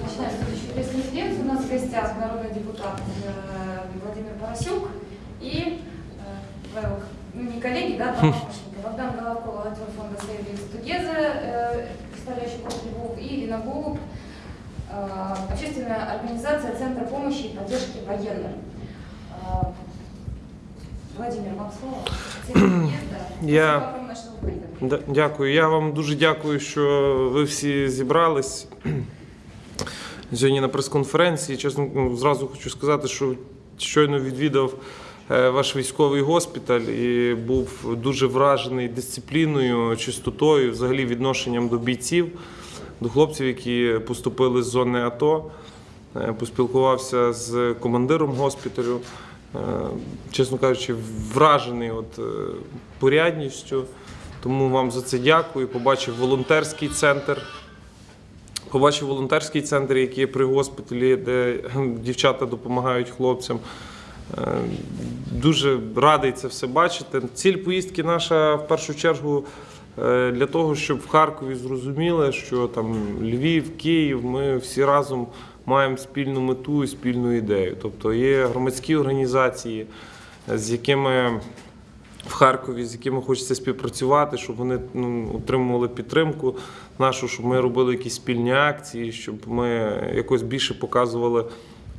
Начинаем следующую пресс-конференцию. У нас в гостях народный депутат э, Владимир Поросюк и э, ну, не коллеги, да, помощники, Богдан Головков, волонтер фонда Lives Together, э, представляющий город Львов, и Ирина Голуб, общественная организация Центра помощи и поддержки военных. Владимир, вам слово. Я- Дякую. Я вам дуже дякую, що ви всі зібрались сьогодні на прес-конференції. Чесно, ну, зразу хочу сказати, що щойно відвідав е, ваш військовий госпіталь і був дуже вражений дисципліною, чистотою, взагалі відношенням до бійців, до хлопців, які поступили з зони АТО. Е, Поспілкувався з командиром госпіталю. Е, Чесно кажучи, вражений от порядністю. Тому вам за це дякую. Побачив волонтерський центр. Побачив волонтерський центр, який є при госпіталі, де дівчата допомагають хлопцям. Е, Дуже радий це все бачити. Ціль поїздки наша в першу чергу е, для того, щоб в Харкові зрозуміли, що там Львів, Київ, ми всі разом маємо спільну мету і спільну ідею. Тобто є громадські організації, з якими в Харкові, з якими хочеться співпрацювати, щоб вони ну, отримували підтримку нашу, щоб ми робили якісь спільні акції, щоб ми якось більше показували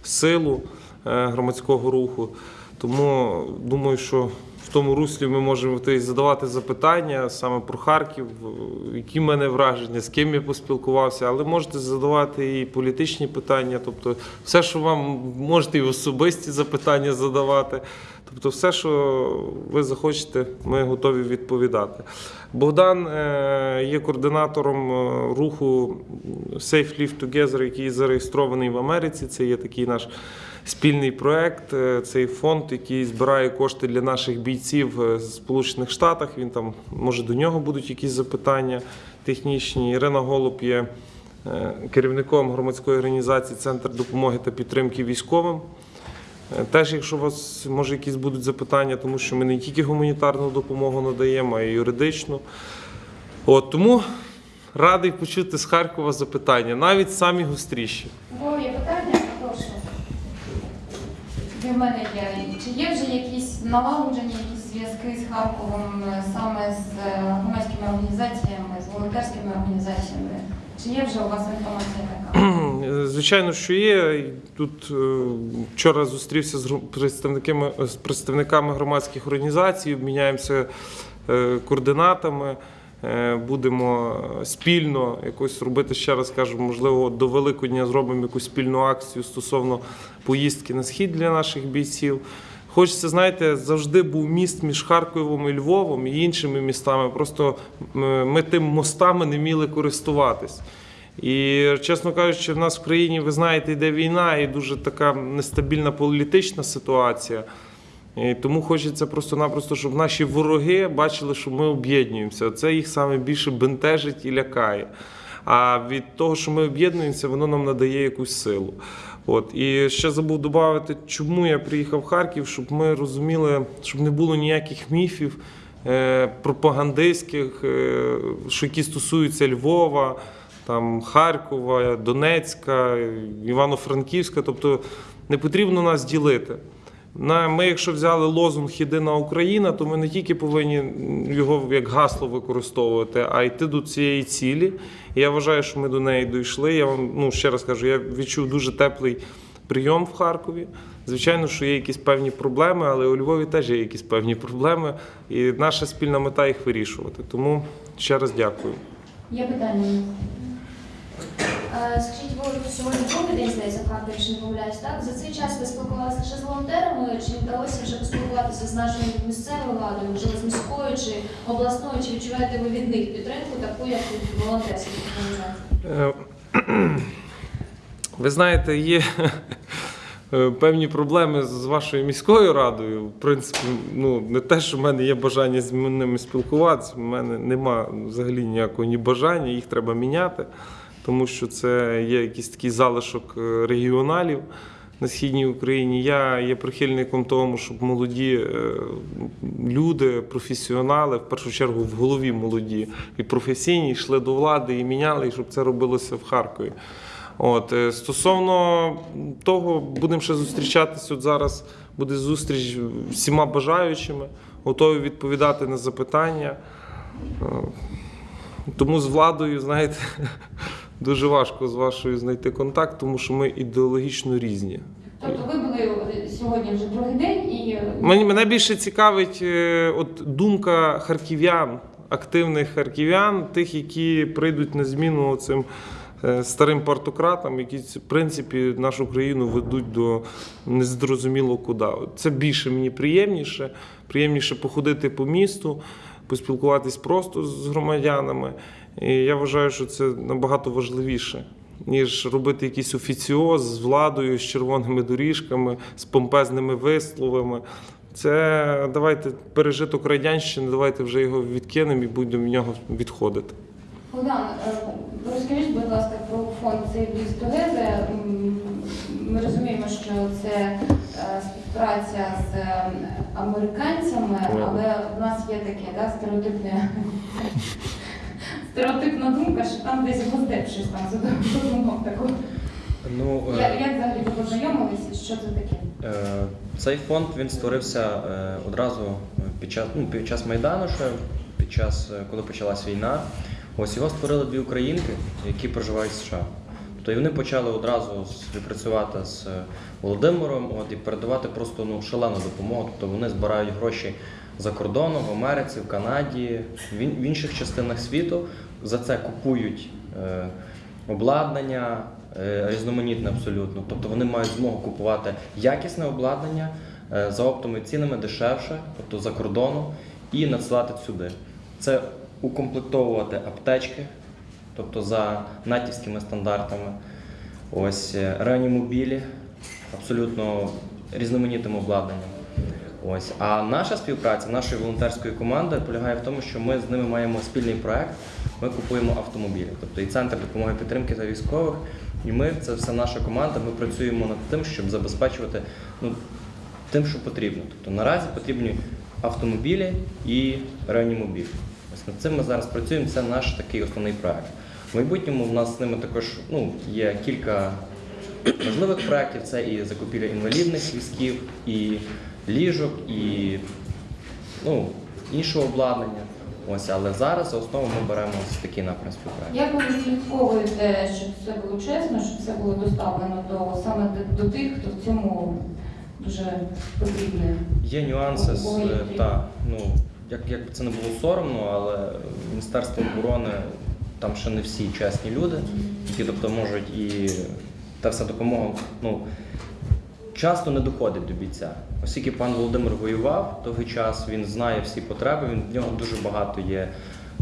силу е, громадського руху. Тому думаю, що тому руслі ми можемо задавати запитання саме про Харків, е, які в мене враження, з ким я поспілкувався, але можете задавати і політичні питання, тобто все, що вам можете і особисті запитання задавати. Тобто, все, що ви захочете, ми готові відповідати. Богдан е, є координатором е, руху Safe Live Together, який зареєстрований в Америці. Це є такий наш спільний проект. Е, Цей фонд, який збирає кошти для наших бійців е, з Сполучених Штатах. Він там, може, до нього будуть якісь запитання технічні. Ірина Голуб є е, керівником громадської організації Центр допомоги та підтримки військовим. Теж, якщо у вас може якісь будуть запитання, тому що ми не тільки гуманітарну допомогу надаємо, а й юридичну. От тому радий почути з Харкова запитання, навіть самі гостріші. Є питання? Прошу. Для мене є. Чи є вже якісь налагоджені якісь зв'язки з Харковом е, саме з е, громадськими організаціями, з волонтерськими організаціями? Чи є вже у вас інформація така? Звичайно, що є. Тут е, вчора зустрівся з представниками, з представниками громадських організацій, обміняємося координатами. Е, Будемо спільно якось робити, ще раз кажу, можливо, до Великодня зробимо якусь спільну акцію стосовно поїздки на схід для наших бійців. Хочеться, знаєте, завжди був міст між Харковом і Львовом і іншими містами. Просто ми тим мостами не вміли користуватись. І, чесно кажучи, в нас в країні, ви знаєте, йде війна і дуже така нестабільна політична ситуація. Тому хочеться просто-напросто, щоб наші вороги бачили, що ми об'єднуємося. Це їх саме більше бентежить і лякає. А від того, що ми об'єднуємося, воно нам надає якусь силу. От і ще забув додати, чому я приїхав в Харків, щоб ми розуміли, щоб не було ніяких міфів е, пропагандистських, е, що які стосуються Львова, там Харкова, Донецька, Івано-Франківська. Тобто не потрібно нас ділити. Ми, якщо взяли лозунг Єдина Україна, то ми не тільки повинні його як гасло використовувати, а йти до цієї цілі. Я вважаю, що ми до неї дійшли. Я вам ну ще раз кажу, я відчув дуже теплий прийом в Харкові. Звичайно, що є якісь певні проблеми, але у Львові теж є якісь певні проблеми, і наша спільна мета їх вирішувати. Тому ще раз дякую. Є питання? Е, Скажіть, ви сьогодні другий день здається Харкові, якщо не помиляюсь, так? За цей час ви спілкувалися лише з волонтерами, чи вдалося вже поспілкуватися з нашою місцевою владою, можливо, з міською чи обласною, чи відчуваєте ви від них підтримку, таку, як від волонтерських організацій? Е, Ви знаєте, є е, певні проблеми з вашою міською радою. В принципі, ну не те, що в мене є бажання з ними спілкуватися. в мене нема взагалі ніякого ні бажання, їх треба міняти, тому що це є якийсь такий залишок е, регіоналів. На східній Україні я є прихильником тому, щоб молоді е, люди, професіонали, в першу чергу в голові молоді і професійні йшли до влади і міняли, і щоб це робилося в Харкові. От, е, стосовно того, будемо ще зустрічатися. От зараз буде зустріч всіма бажаючими, готові відповідати на запитання. Тому з владою, знаєте, дуже важко з вашою знайти контакт, тому що ми ідеологічно різні. Тобто ви були сьогодні вже другий день і е, Мені мене більше цікавить е, от думка харків'ян, активних харків'ян, тих, які прийдуть на зміну цим е, старим партократам, які в принципі нашу країну ведуть до незрозуміло куди. От Це більше мені приємніше. Приємніше походити по місту, поспілкуватись просто з громадянами. І я вважаю, що це набагато важливіше. Ніж робити якийсь офіціоз з владою, з червоними доріжками, з помпезними висловами. Це давайте пережиток радянщини, давайте вже його відкинемо і будемо в нього відходити. Богдан, е, розкажіть, будь ласка, про фонд This Together. Ми розуміємо, що це е, співпраця з е, американцями, але в нас є таке да, стереотипне. Стереотипна думка, що там десь гостеп щось там задумав таку. Ну, е, Як, взагалі ви познайомилися? Що це таке? е, цей фонд він створився е, одразу під час, ну, під час Майдану, ще під час, е, коли почалась війна. Ось його створили дві українки, які проживають в США. Тобто і вони почали одразу співпрацювати з е, Володимиром от, і передавати просто ну, шалену допомогу. Тобто вони збирають гроші за кордоном, в Америці, в Канаді, в інших частинах світу. За це купують е, обладнання, е, різноманітне абсолютно. Тобто вони мають змогу купувати якісне обладнання е, за оптовими цінами дешевше, тобто за кордону, і надсилати сюди. Це укомплектовувати аптечки, тобто за натівськими стандартами. Ось реанімобілі, абсолютно різноманітним обладнанням. Ось. А наша співпраця нашої волонтерської команди полягає в тому, що ми з ними маємо спільний проект. Ми купуємо автомобілі, тобто і центр допомоги підтримки та військових. І ми, це все наша команда. Ми працюємо над тим, щоб забезпечувати ну, тим, що потрібно. Тобто наразі потрібні автомобілі і реанімобілі. Ось над цим ми зараз працюємо. Це наш такий основний проект. В майбутньому в нас з ними також ну, є кілька важливих проєктів. Це і закупівля інвалідних візків, і ліжок, і ну, іншого обладнання. Ось, але зараз за основу ми беремо ось такий напрям співпраці. Як ви відслідковуєте, щоб все було чесно, щоб все було доставлено до саме до, тих, хто в цьому дуже потрібний? Є нюанси з е, та, ну, як, як би це не було соромно, але Міністерство оборони там ще не всі чесні люди, які тобто можуть і та вся допомога ну, часто не доходить до бійця. Оскільки пан Володимир воював довгий час, він знає всі потреби, він, в нього дуже багато є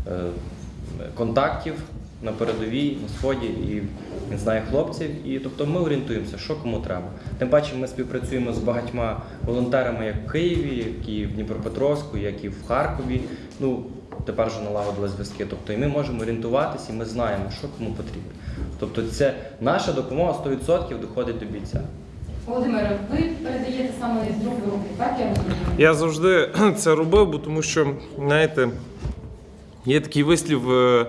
е, контактів на передовій, на сході, і він знає хлопців. І тобто ми орієнтуємося, що кому треба. Тим паче ми співпрацюємо з багатьма волонтерами як в Києві, як і в Дніпропетровську, як і в Харкові. Ну, тепер вже налагодили зв'язки. Тобто і ми можемо орієнтуватися, і ми знаємо, що кому потрібно. Тобто, це наша допомога 100% доходить до бійця. Володимире, ви передаєте саме з в руки, так я розумію? Я завжди це робив, бо тому що, знаєте, є такий вислів е,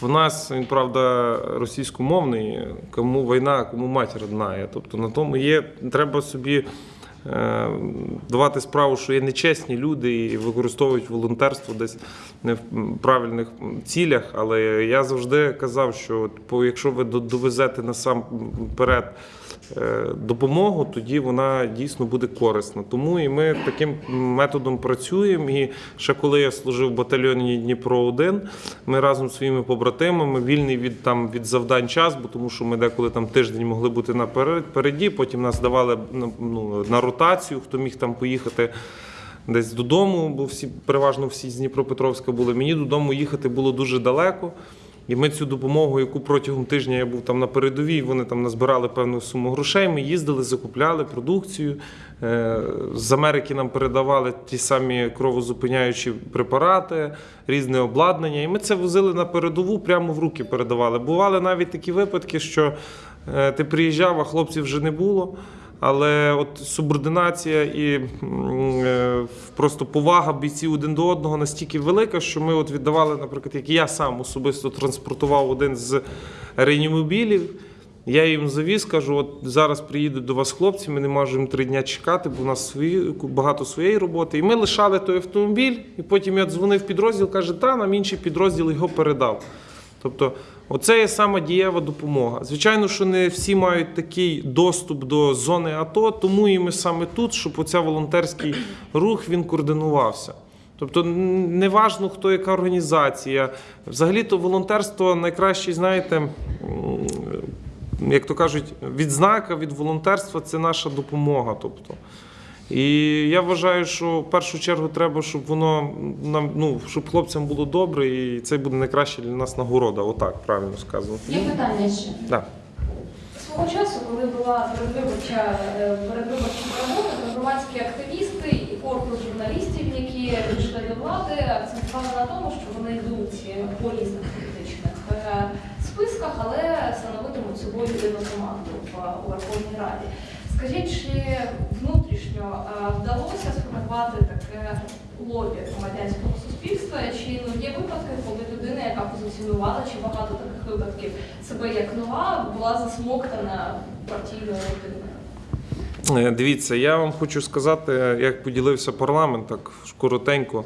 в нас, він правда російськомовний, кому війна, кому матір одна. Тобто на тому є, треба собі е, давати справу, що є нечесні люди і використовують волонтерство десь не в правильних цілях. Але я завжди казав, що якщо ви довезете насамперед допомогу, тоді вона дійсно буде корисна. Тому і ми таким методом працюємо. І ще коли я служив в батальйоні Дніпро 1 ми разом з своїми побратимами вільний від там від завдань час, бо тому що ми деколи там тиждень могли бути напереді, потім нас давали ну, на ротацію, хто міг там поїхати. Десь додому, бо всі переважно всі з Дніпропетровська були. Мені додому їхати було дуже далеко. І ми цю допомогу, яку протягом тижня я був там на передовій, вони там назбирали певну суму грошей. Ми їздили, закупляли продукцію. Е, З Америки нам передавали ті самі кровозупиняючі препарати, різне обладнання. І ми це возили на передову, прямо в руки передавали. Бували навіть такі випадки, що е, ти приїжджав, а хлопців вже не було. Але от субординація і е, просто повага бійців один до одного настільки велика, що ми от віддавали, наприклад, як я сам особисто транспортував один з реанімобілів. Я їм завіз, кажу, от зараз приїдуть до вас хлопці, ми не можемо три дні чекати, бо у нас свої, багато своєї роботи. І ми лишали той автомобіль, і потім я дзвонив підрозділ, каже, та нам інший підрозділ його передав. Тобто, оце є сама дієва допомога. Звичайно, що не всі мають такий доступ до зони АТО, тому і ми саме тут, щоб оця волонтерський рух він координувався. Тобто, не важно, хто яка організація. Взагалі-то волонтерство найкраще, знаєте, як то кажуть, відзнака від волонтерства це наша допомога. Тобто. І я вважаю, що в першу чергу треба, щоб воно нам, ну, щоб хлопцям було добре, і це буде найкраще для нас нагорода. Отак правильно сказано. Є питання ще? Да. Свого часу, коли була передвиборча е, передвиборча робота, громадські активісти і корпус журналістів, які прийшли до влади, акцентували на тому, що вони йдуть по різних політичних е, списках, але становитимуть собою єдину команду в Верховній Раді. Скажіть, чи внутрішньо е, вдалося сформувати таке лобі громадянського суспільства? Чи ну, є випадки, коли людина, яка позиціонувала, чи багато таких випадків себе як нова, була засмоктана партійною родиною? Е, Дивіться, я вам хочу сказати, як поділився парламент, так коротенько.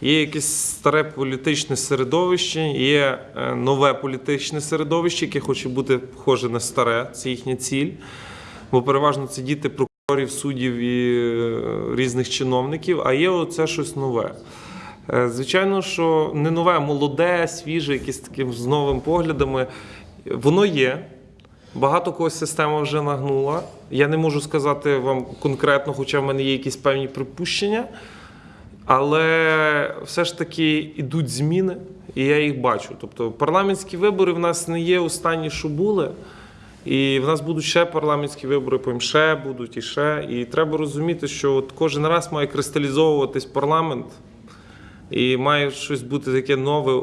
Є якесь старе політичне середовище, є е, нове політичне середовище, яке хоче бути схоже на старе, це їхня ціль. Бо переважно це діти прокурорів, суддів і е, різних чиновників, а є оце щось нове. Е, Звичайно, що не нове, молоде, свіже, якесь таким з новими поглядами. Воно є. Багато когось система вже нагнула. Я не можу сказати вам конкретно, хоча в мене є якісь певні припущення. Але все ж таки йдуть зміни, і я їх бачу. Тобто парламентські вибори в нас не є останні, що були. І в нас будуть ще парламентські вибори, потім ще будуть і ще. І треба розуміти, що от кожен раз має кристалізовуватись парламент. І має щось бути таке нове, е,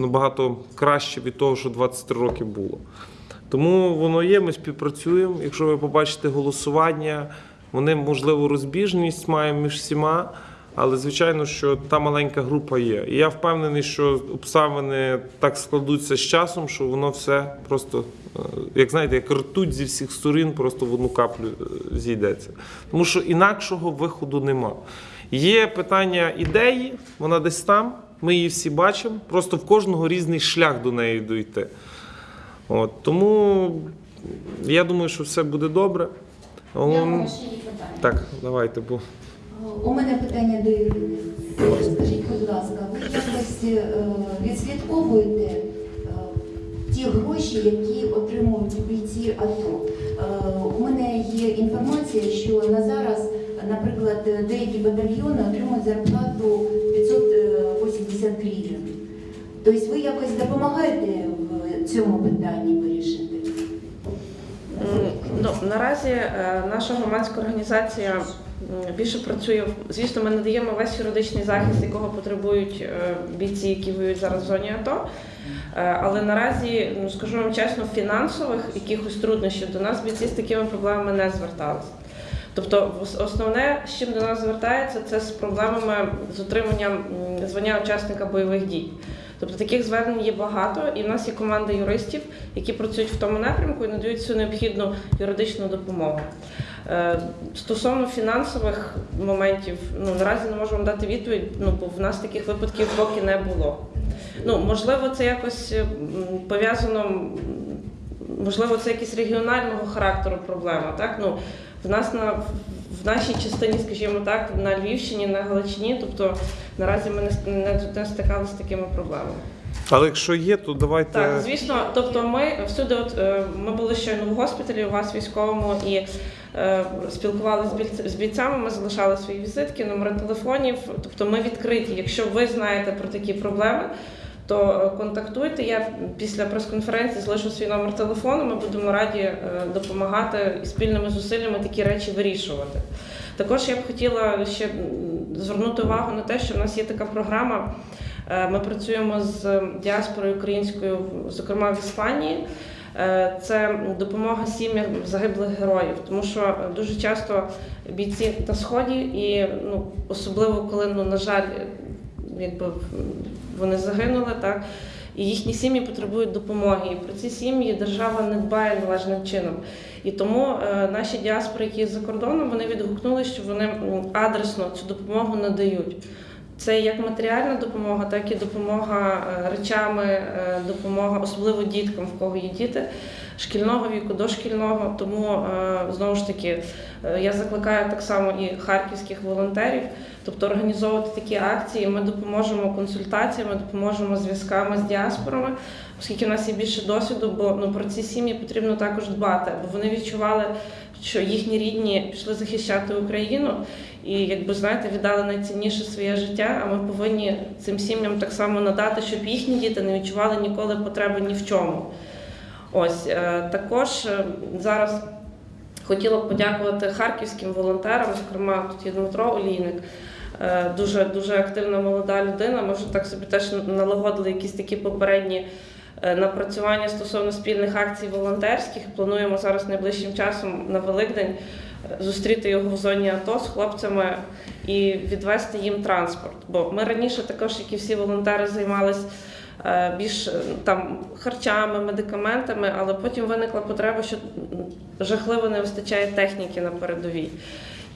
набагато краще від того, що 23 роки було. Тому воно є, ми співпрацюємо. Якщо ви побачите голосування, вони, можливо, розбіжність маємо між всіма, але звичайно, що та маленька група є. І я впевнений, що обставини так складуться з часом, що воно все просто, е, як знаєте, як ртуть зі всіх сторін, просто в одну каплю е, зійдеться. Тому що інакшого виходу нема. Є питання ідеї, вона десь там, ми її всі бачимо, просто в кожного різний шлях до неї дойти. От, тому я думаю, що все буде добре. Я питання. Так, давайте, бо У мене питання до Ірини. Скажіть, будь ласка, ви якось е, відслідковуєте е, ті гроші, які отримують бійці АТО? Е, У мене є інформація, що на зараз, наприклад, деякі батальйони отримують зарплату 580 гривень. Тобто ви якось допомагаєте в цьому питанні вирішити? Ну, наразі наша громадська організація більше працює. Звісно, ми надаємо весь юридичний захист, якого потребують е, бійці, які воюють зараз в зоні АТО. Е, Але наразі, ну скажу вам чесно, фінансових якихось труднощів до нас бійці з такими проблемами не зверталися. Тобто, основне, з чим до нас звертається, це з проблемами з отриманням звання учасника бойових дій. Тобто таких звернень є багато, і в нас є команда юристів, які працюють в тому напрямку і надають всю необхідну юридичну допомогу. Е, Стосовно фінансових моментів, ну наразі не можу вам дати відповідь, ну бо в нас таких випадків поки не було. Ну можливо, це якось пов'язано, можливо, це якісь регіонального характеру проблема. Так ну в нас на в нашій частині, скажімо так, на Львівщині, на Галичині, тобто наразі ми не, не, не стикалися з такими проблемами. але якщо є, то давайте. Так, звісно, тобто ми всюди, от е, ми були щойно в госпіталі у вас військовому і е, спілкувалися з бійцями. Ми залишали свої візитки, номери телефонів. Тобто, ми відкриті. Якщо ви знаєте про такі проблеми. То е, контактуйте. Я після прес-конференції залишу свій номер телефону. Ми будемо раді е, допомагати і спільними зусиллями такі речі вирішувати. Також я б хотіла ще звернути увагу на те, що в нас є така програма. Е, Ми працюємо з діаспорою українською, зокрема в Іспанії. Це допомога сім'ям загиблих героїв, тому що дуже часто бійці на сході, і ну особливо коли ну на жаль, якби вони загинули, так і їхні сім'ї потребують допомоги. І про ці сім'ї держава не дбає належним чином. І тому е, наші діаспори, які за кордоном, вони відгукнули, що вони адресно цю допомогу надають. Це як матеріальна допомога, так і допомога е, речами, е, допомога особливо діткам, в кого є діти шкільного віку, дошкільного. Тому е, знову ж таки е, я закликаю так само і харківських волонтерів, тобто організовувати такі акції. Ми допоможемо консультаціями, допоможемо зв'язками з діаспорами, оскільки в нас є більше досвіду, бо ну про ці сім'ї потрібно також дбати, бо вони відчували, що їхні рідні пішли захищати Україну. І якби знаєте, віддали найцінніше своє життя. А ми повинні цим сім'ям так само надати, щоб їхні діти не відчували ніколи потреби ні в чому. Ось е, також е, зараз хотіла б подякувати харківським волонтерам, зокрема тут є Дмитро Олійник. е, Дуже дуже активна молода людина. Ми вже так собі теж налагодили якісь такі попередні напрацювання стосовно спільних акцій волонтерських. Плануємо зараз найближчим часом на Великдень зустріти його в зоні АТО з хлопцями і відвести їм транспорт. Бо ми раніше також, як і всі волонтери, займалися більш е, там харчами, медикаментами, але потім виникла потреба, що жахливо не вистачає техніки на передовій.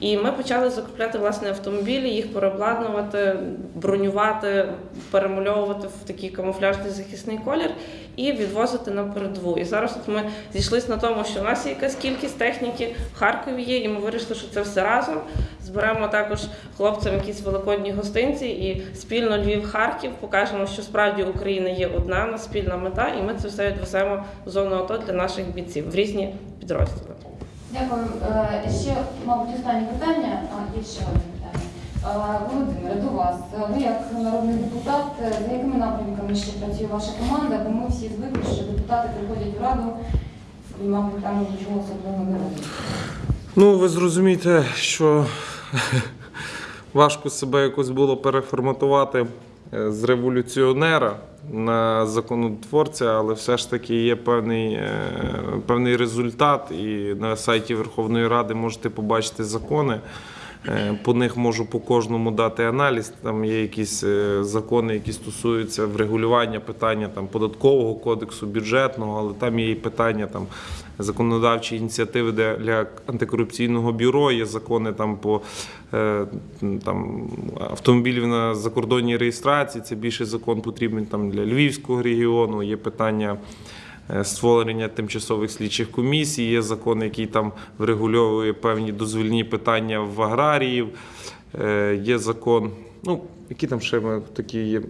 І ми почали закупляти власне автомобілі, їх переобладнувати, бронювати, перемальовувати в такий камуфляжний захисний колір і відвозити на передову. І зараз от ми зійшлися на тому, що у нас є якась кількість техніки в Харкові є, і ми вирішили, що це все разом. Зберемо також хлопцям якісь великодні гостинці і спільно Львів-Харків покажемо, що справді Україна є одна, у нас спільна мета, і ми це все відвеземо в зону АТО для наших бійців в різні підрозділи. Дякую. Е, Ще, мабуть, останнє питання. А, є ще одне питання. Е, Володимире, до вас. Е, Ви як народний депутат, за якими напрямками ще працює ваша команда? Бо ми всі звикли, що депутати приходять в раду і, мабуть, там нічого особливого не роблять. Ну, ви зрозумієте, що важко себе якось було переформатувати з революціонера на законотворця, але все ж таки є певний, е, певний результат, і на сайті Верховної Ради можете побачити закони. Е, По них можу по кожному дати аналіз. Там є якісь е, закони, які стосуються врегулювання питання там податкового кодексу, бюджетного, але там є і питання там законодавчі ініціативи для, антикорупційного бюро. Є закони там по е, там автомобілів на закордонній реєстрації. Це більше закон потрібен там для Львівського регіону. Є питання створення тимчасових слідчих комісій. Є закон, який там врегульовує певні дозвільні питання в аграріїв. Е, Є закон. Ну, які там ще такі є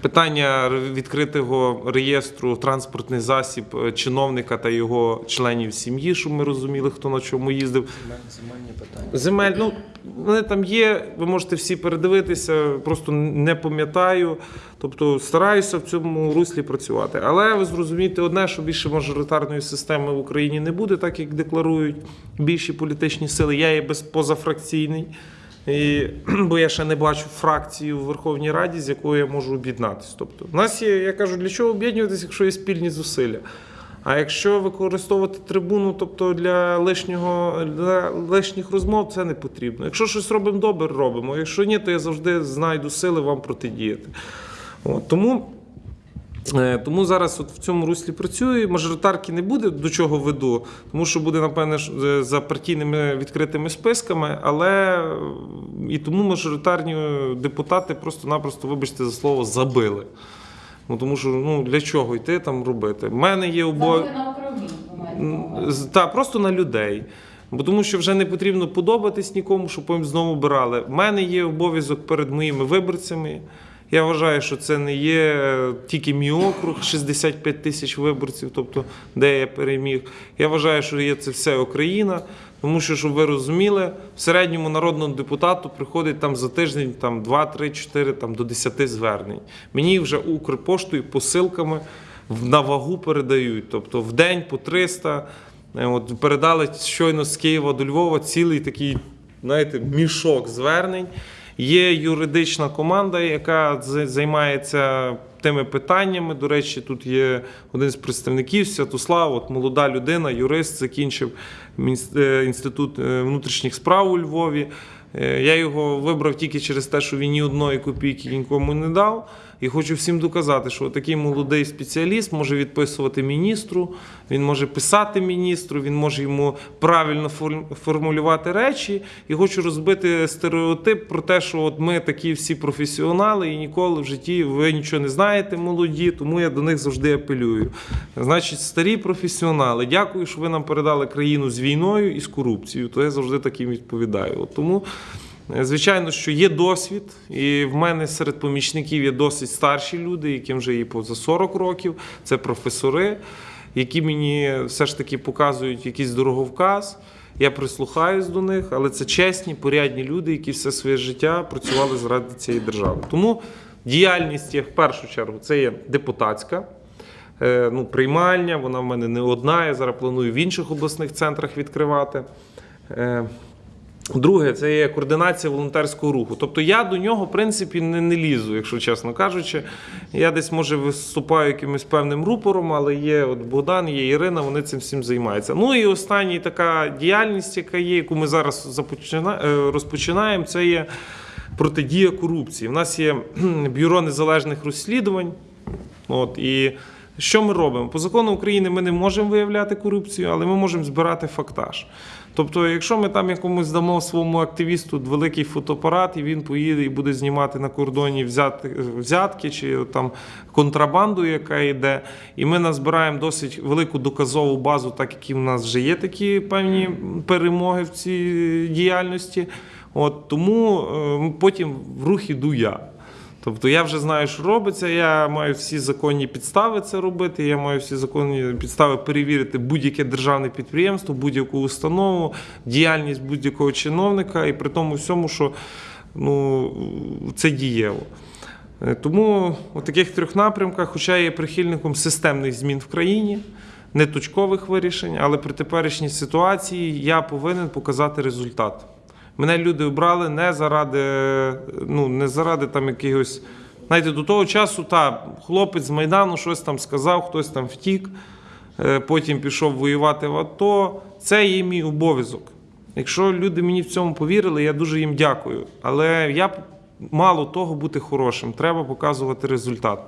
питання відкритого реєстру транспортний засіб е, чиновника та його членів сім'ї, щоб ми розуміли, хто на чому їздив. Земельні питання. Земель, ну вони там є, ви можете всі передивитися, просто не пам'ятаю. Тобто стараюся в цьому руслі працювати. Але ви зрозумієте одне, що більше мажоритарної системи в Україні не буде, так як декларують більші політичні сили. Я є без позафракційний. І, бо я ще не бачу фракції у Верховній Раді, з якою я можу об'єднатися. Тобто, в нас є, я кажу, для чого об'єднуватися, якщо є спільні зусилля. А якщо використовувати трибуну, тобто для лишнього для лишніх розмов, це не потрібно. Якщо щось робимо добре, робимо. Якщо ні, то я завжди знайду сили вам протидіяти. От, тому. Е, Тому зараз от в цьому руслі працюю. Мажоритарки не буде, до чого веду, тому що буде, напевне, е, за партійними відкритими списками, але е, і тому мажоритарні депутати просто-напросто, вибачте за слово, забили. Ну, тому що ну, для чого йти там робити? У мене є обов'язок. Так, просто на людей. Бо тому що вже не потрібно подобатись нікому, щоб потім знову обирали. У мене є обов'язок перед моїми виборцями. Я вважаю, що це не є е, тільки мій округ, 65 тисяч виборців, тобто де я переміг. Я вважаю, що є це все Україна. Тому що, щоб ви розуміли, в середньому народному депутату приходить там за тиждень там 2, 3, 4, там до 10 звернень. Мені вже Укрпоштою посилками на вагу передають. Тобто в день по 300. Е, От передали щойно з Києва до Львова цілий такий, знаєте, мішок звернень. Є юридична команда, яка займається тими питаннями. До речі, тут є один з представників Святослав, от молода людина, юрист, закінчив е, інститут е, внутрішніх справ у Львові. Е, Я його вибрав тільки через те, що він ні одної копійки нікому не дав. І хочу всім доказати, що такий молодий спеціаліст може відписувати міністру, він може писати міністру, він може йому правильно формулювати речі. І хочу розбити стереотип про те, що от ми такі всі професіонали, і ніколи в житті ви нічого не знаєте, молоді, тому я до них завжди апелюю. Значить, старі професіонали, дякую, що ви нам передали країну з війною і з корупцією. То я завжди таким відповідаю. От тому. Е, Звичайно, що є досвід, і в мене серед помічників є досить старші люди, яким вже є поза 40 років. Це професори, які мені все ж таки показують якийсь дороговказ. Я прислухаюсь до них, але це чесні, порядні люди, які все своє життя працювали заради цієї держави. Тому діяльність є в першу чергу це є депутатська. Е, Ну, приймальня, вона в мене не одна. Я зараз планую в інших обласних центрах відкривати. Друге, це є координація волонтерського руху. Тобто я до нього, в принципі, не, не лізу, якщо чесно кажучи. Я десь, може, виступаю якимось певним рупором, але є от Богдан, є Ірина, вони цим всім займаються. Ну і остання така діяльність, яка є, яку ми зараз е, розпочинаємо, це є протидія корупції. У нас є бюро незалежних розслідувань. От, і що ми робимо? По закону України ми не можемо виявляти корупцію, але ми можемо збирати фактаж. Тобто, якщо ми там якомусь дамо своєму активісту великий фотоапарат, і він поїде і буде знімати на кордоні взяти, взятки чи там контрабанду, яка йде, і ми назбираємо досить велику доказову базу, так як і в нас вже є такі певні перемоги в цій діяльності. От тому е, потім в рух іду я. Тобто я вже знаю, що робиться, я маю всі законні підстави це робити, я маю всі законні підстави перевірити будь-яке державне підприємство, будь-яку установу, діяльність будь-якого чиновника, і при тому всьому, що ну, це дієво. Е, Тому у таких трьох напрямках, хоча я є прихильником системних змін в країні, не точкових вирішень, але при теперішній ситуації я повинен показати результат. Мене люди обрали не заради, ну, не заради там якихось. Знаєте, до того часу та хлопець з Майдану щось там сказав, хтось там втік, е, потім пішов воювати в АТО. Це є мій обов'язок. Якщо люди мені в цьому повірили, я дуже їм дякую. Але я мало того бути хорошим, треба показувати результат.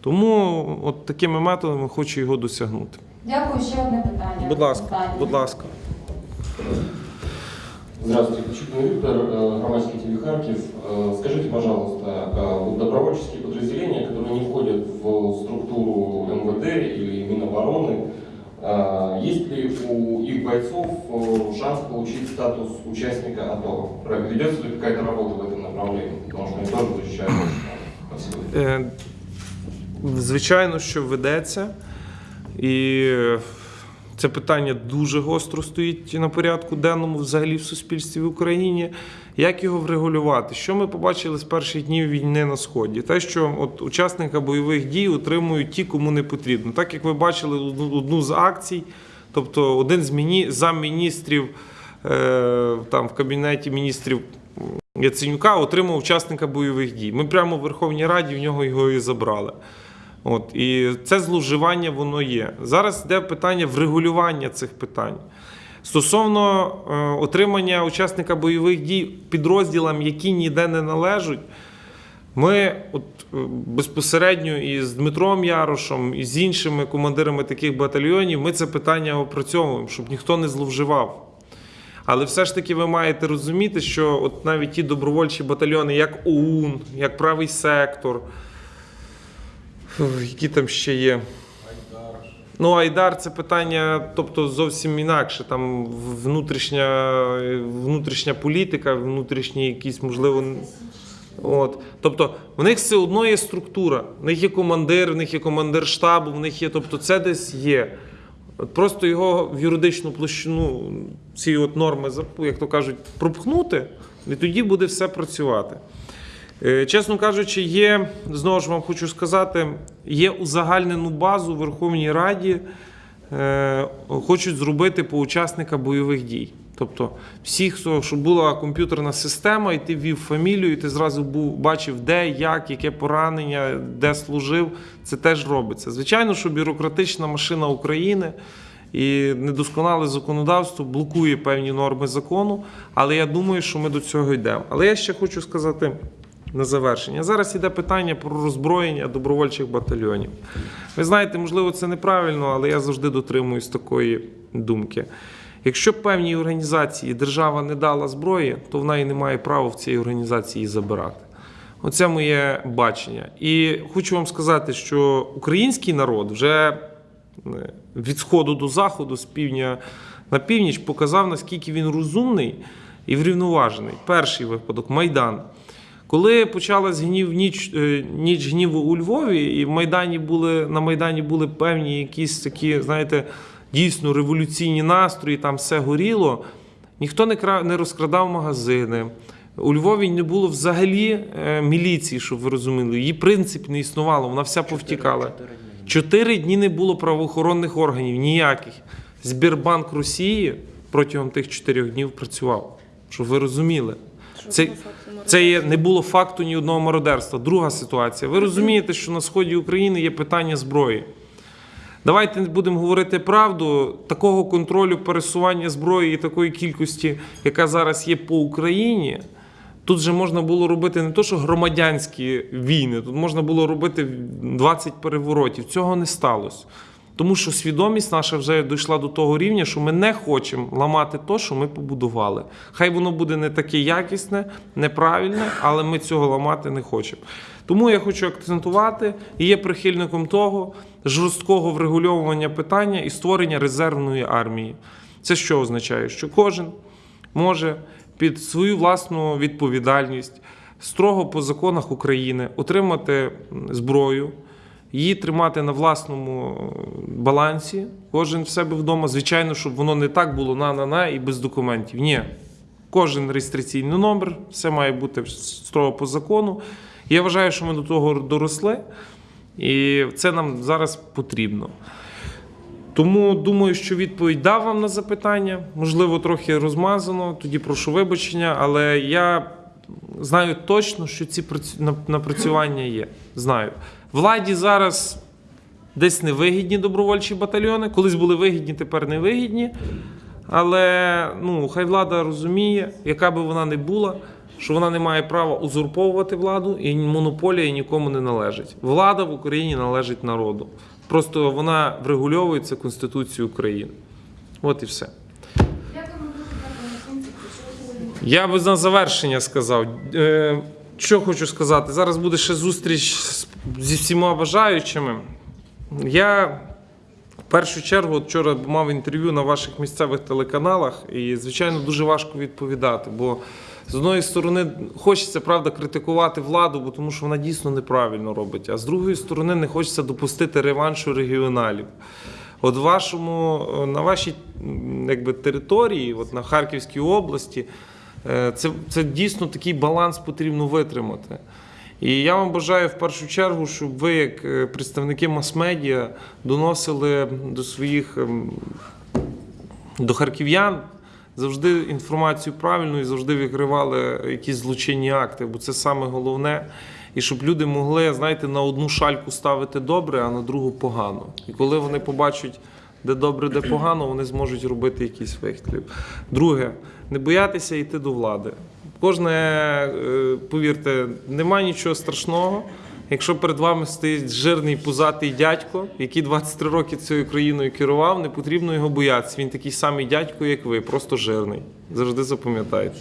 Тому от такими методами хочу його досягнути. Дякую, ще одне питання. Будь ласка, Останнє. будь ласка. Здравствуйте, Кочубин Виктор, э, громадский теле Харьков. Э, Скажите, пожалуйста, э, вот добровольческие подразделения, которые не входят в структуру МВД или Минобороны, э, есть ли у их бойцов э, шанс получить статус участника АТО? Ведется ли какая-то работа в этом направлении? Потому что они тоже защищают Звичайно, що ведеться. І це питання дуже гостро стоїть на порядку денному взагалі в суспільстві в Україні. Як його врегулювати? Що ми побачили з перших днів війни на сході? Те, що от учасника бойових дій отримують ті, кому не потрібно. Так як ви бачили одну, з акцій, тобто один з міні, замміністрів е, там в кабінеті міністрів Яценюка отримав учасника бойових дій. Ми прямо в Верховній Раді в нього його і забрали. От, і це зловживання воно є. Зараз йде питання врегулювання цих питань. Стосовно е, отримання учасника бойових дій підрозділам, які ніде не належать, ми от, е, безпосередньо із Дмитром Ярошем і з іншими командирами таких батальйонів ми це питання опрацьовуємо, щоб ніхто не зловживав. Але все ж таки ви маєте розуміти, що от навіть ті добровольчі батальйони, як ОУН, як правий сектор, які там ще є. Ну, Айдар це питання, тобто зовсім інакше. Там внутрішня, внутрішня політика, внутрішні якісь, можливо. От. Тобто, в них все одно є структура. В них є командир, в них є командир штабу, в них є, тобто це десь є. От просто його в юридичну площину, ці от норми, як то кажуть, пропхнути, і тоді буде все працювати. Е, Чесно кажучи, є, знову ж вам хочу сказати, є узагальнену базу в Верховній Раді, е, хочуть зробити по учасника бойових дій. Тобто, всі, щоб була комп'ютерна система, і ти ввів фамілію, і ти зразу був, бачив, де, як, яке поранення, де служив, це теж робиться. Звичайно, що бюрократична машина України і недосконале законодавство блокує певні норми закону, але я думаю, що ми до цього йдемо. Але я ще хочу сказати на завершення. Зараз іде питання про роззброєння добровольчих батальйонів. Ви знаєте, можливо, це неправильно, але я завжди дотримуюсь такої думки. Якщо певній організації держава не дала зброї, то вона і не має права в цій організації забирати. Оце моє бачення. І хочу вам сказати, що український народ вже е, від сходу до заходу, з півдня на північ, показав, наскільки він розумний і врівноважений. Перший випадок Майдан. Коли почалась гнів ніч, е, ніч гніву у Львові, і в Майдані були, на Майдані були певні якісь такі, знаєте, дійсно революційні настрої, там все горіло, ніхто не, кра- не розкрадав магазини. У Львові не було взагалі е, міліції, щоб ви розуміли. Її принцип не існувало, вона вся повтікала. Чотири дні не було правоохоронних органів, ніяких. Збірбанк Росії протягом тих чотирьох днів працював. Щоб ви розуміли. Це, це є, не було факту ні одного мародерства. Друга ситуація. Ви розумієте, що на сході України є питання зброї. Давайте будемо говорити правду. Такого контролю пересування зброї і такої кількості, яка зараз є по Україні. Тут же можна було робити не то, що громадянські війни, тут можна було робити 20 переворотів. Цього не сталося. Тому що свідомість наша вже дійшла до того рівня, що ми не хочемо ламати те, що ми побудували. Хай воно буде не таке якісне, неправильне, але ми цього ламати не хочемо. Тому я хочу акцентувати і є прихильником того жорсткого врегульовування питання і створення резервної армії. Це що означає? Що кожен може під свою власну відповідальність строго по законах України отримати зброю, її тримати на власному е, балансі, кожен в себе вдома. Звичайно, щоб воно не так було на-на-на і без документів. Ні. Кожен реєстраційний номер, все має бути строго по закону. Я вважаю, що ми до того доросли, і це нам зараз потрібно. Тому думаю, що відповідь дав вам на запитання. Можливо, трохи розмазано, тоді прошу вибачення, але я знаю точно, що ці напрацювання є. Знаю. Владі зараз десь невигідні добровольчі батальйони. Колись були вигідні, тепер невигідні. Але ну, хай влада розуміє, яка би вона не була, що вона не має права узурповувати владу, і монополія нікому не належить. Влада в Україні належить народу. Просто вона врегульовується Конституцією України. От і все. Дякуємо дуже, дякуємо всім. Що ви сьогодні Я би на завершення сказав. Е, що хочу сказати? Зараз буде ще зустріч зі всіма бажаючими. Я в першу чергу вчора мав інтерв'ю на ваших місцевих телеканалах, і, звичайно, дуже важко відповідати. Бо з одної сторони хочеться правда критикувати владу, бо тому що вона дійсно неправильно робить. А з другої сторони, не хочеться допустити реваншу регіоналів. От вашому, е, на вашій якби, території, от на Харківській області, це, це дійсно такий баланс потрібно витримати. І я вам бажаю в першу чергу, щоб ви, як е, представники мас-медіа, доносили до своїх ем, до харків'ян завжди інформацію правильну і завжди викривали якісь злочинні акти, бо це саме головне. І щоб люди могли, знаєте, на одну шальку ставити добре, а на другу погано. І коли вони побачать, де добре, де погано, вони зможуть робити якийсь вихід. Друге, не боятися йти до влади. Кожне, е, повірте, немає нічого страшного. Якщо перед вами стоїть жирний пузатий дядько, який 23 роки цією країною керував, не потрібно його боятися. Він такий самий дядько, як ви, просто жирний. Завжди запам'ятайте.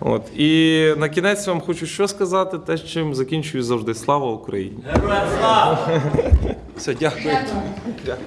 От. І на кінець вам хочу що сказати, те, з чим закінчую завжди. Слава Україні! Все, дякую. Дякую.